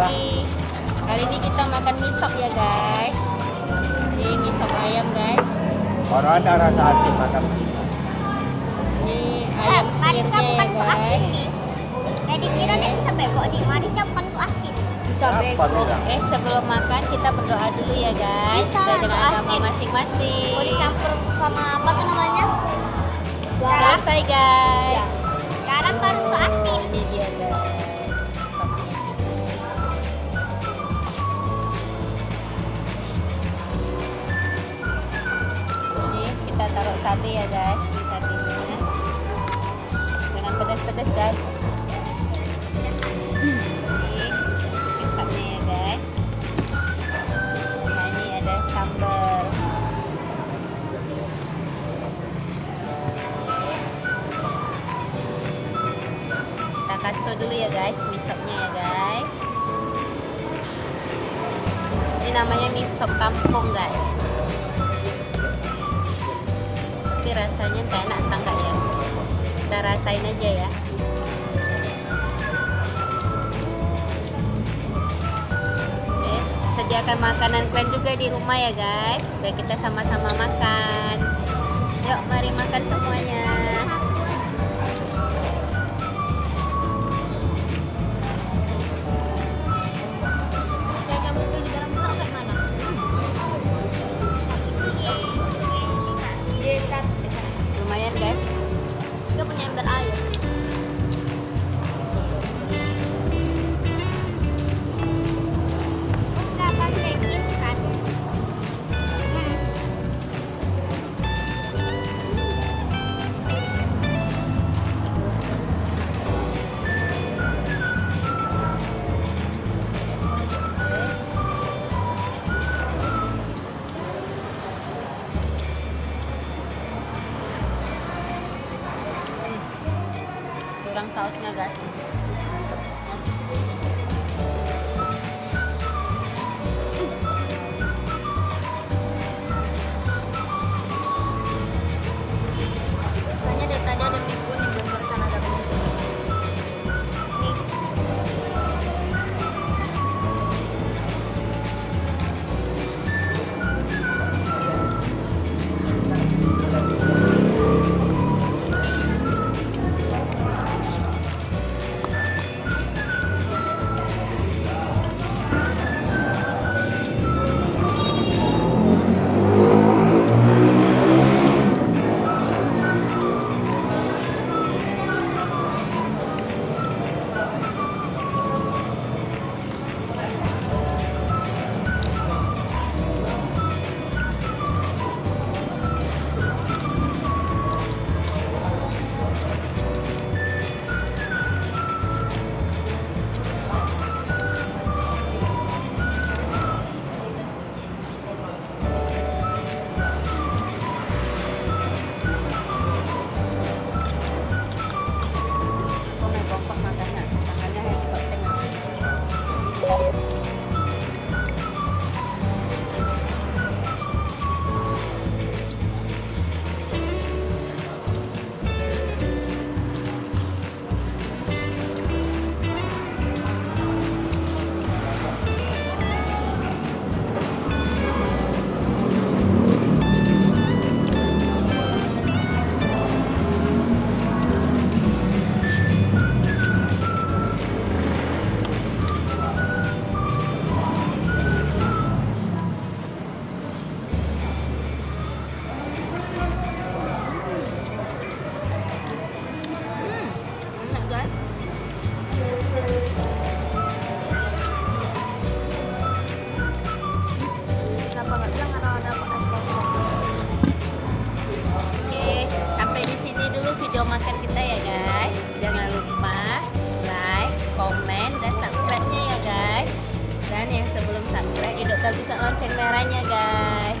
lagi. Kali ini kita makan mie sop ya guys. Ini mie sop ayam guys. Baru ada rasa asin makan Ini ayam sirnya ya guys. Kayak dikira nih bisa bebok nih, mari campur tuh asin. Bisa? Eh sebelum makan kita berdoa dulu ya guys. Bisa Sesuai dengan agama asin. masing-masing. Mau dicampur sama apa tuh namanya? Selesai guys. Sekarang baru asin. Ini dia guys. Cabai ya guys di cabainya. Dengan pedas-pedas guys. Ini kecapnya ya guys. Nah ini ada sambal. Kita kacau dulu ya guys, mie sopnya ya guys. Ini namanya mie kampung guys. Rasanya enak entah enggak ya. Kita rasain aja ya. Oke, sediakan makanan kalian juga di rumah ya guys. Supaya kita sama-sama makan. Yuk, mari makan semuanya. Tahu. udah bisa lonceng merahnya guys.